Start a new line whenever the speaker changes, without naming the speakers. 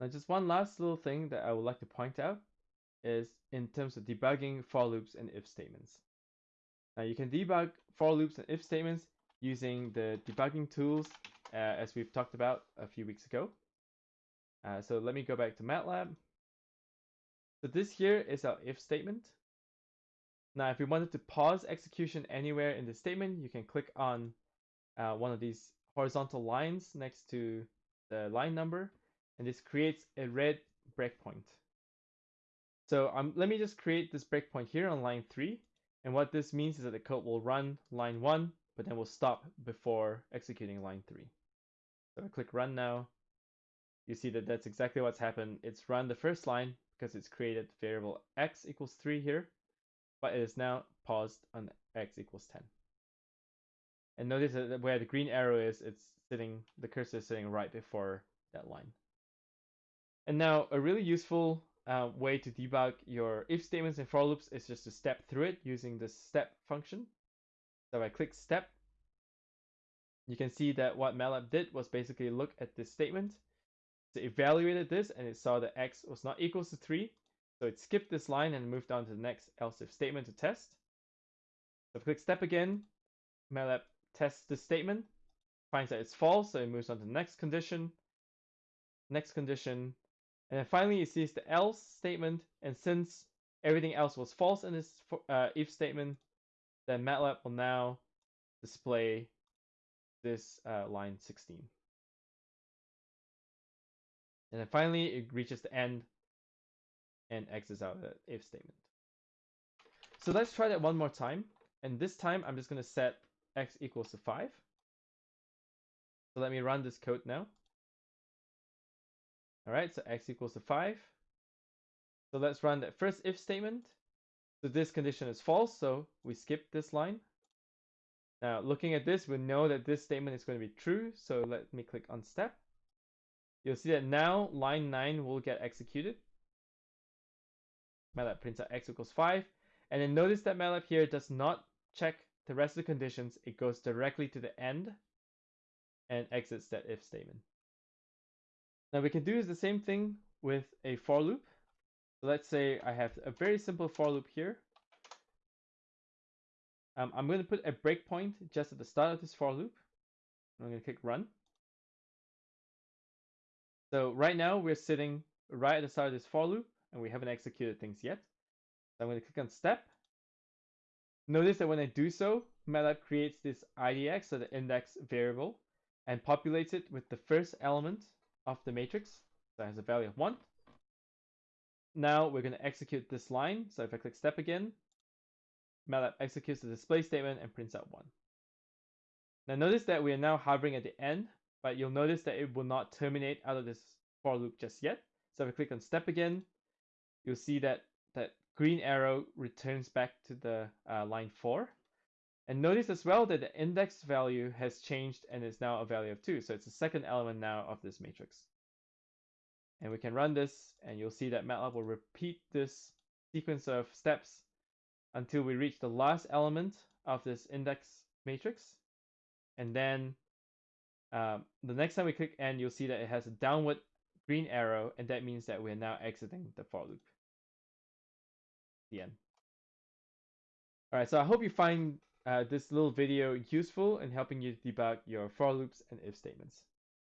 Now, just one last little thing that I would like to point out is in terms of debugging for loops and if statements. Now, you can debug for loops and if statements using the debugging tools uh, as we've talked about a few weeks ago. Uh, so let me go back to MATLAB. So this here is our if statement. Now, if we wanted to pause execution anywhere in the statement, you can click on uh, one of these horizontal lines next to the line number, and this creates a red breakpoint. So um, let me just create this breakpoint here on line 3. And what this means is that the code will run line 1, but then will stop before executing line 3. So I click run now. You see that that's exactly what's happened. It's run the first line because it's created variable x equals 3 here, but it is now paused on x equals 10. And notice that where the green arrow is, it's sitting, the cursor is sitting right before that line. And now a really useful uh, way to debug your if statements and for loops is just to step through it using the step function. So I click step. You can see that what MATLAB did was basically look at this statement. It evaluated this and it saw that x was not equals to 3. So it skipped this line and moved on to the next else if statement to test. So click step again, MATLAB tests the statement, finds that it's false, so it moves on to the next condition, next condition, and then finally it sees the else statement, and since everything else was false in this uh, if statement, then MATLAB will now display this uh, line 16. And then finally it reaches the end and exits out the if statement. So let's try that one more time. And this time I'm just going to set x equals to 5. So let me run this code now. All right, so x equals to 5. So let's run that first if statement. So this condition is false, so we skip this line. Now, looking at this, we know that this statement is going to be true, so let me click on step. You'll see that now line 9 will get executed. MATLAB prints out x equals 5. And then notice that MATLAB here does not check the rest of the conditions. It goes directly to the end and exits that if statement. Now we can do is the same thing with a for loop. So let's say I have a very simple for loop here. Um, I'm going to put a breakpoint just at the start of this for loop. I'm going to click run. So right now we're sitting right at the start of this for loop and we haven't executed things yet. So I'm going to click on step. Notice that when I do so, MATLAB creates this IDX, so the index variable, and populates it with the first element of the matrix that has a value of 1. Now we're going to execute this line. So if I click step again, MATLAB executes the display statement and prints out 1. Now notice that we are now hovering at the end, but you'll notice that it will not terminate out of this for loop just yet. So if I click on step again, you'll see that that green arrow returns back to the uh, line 4. And notice as well that the index value has changed and is now a value of 2. So it's the second element now of this matrix. And we can run this and you'll see that MATLAB will repeat this sequence of steps until we reach the last element of this index matrix. And then um, the next time we click end, you'll see that it has a downward green arrow, and that means that we're now exiting the for loop. The end. All right, so I hope you find uh, this little video useful in helping you debug your for loops and if statements.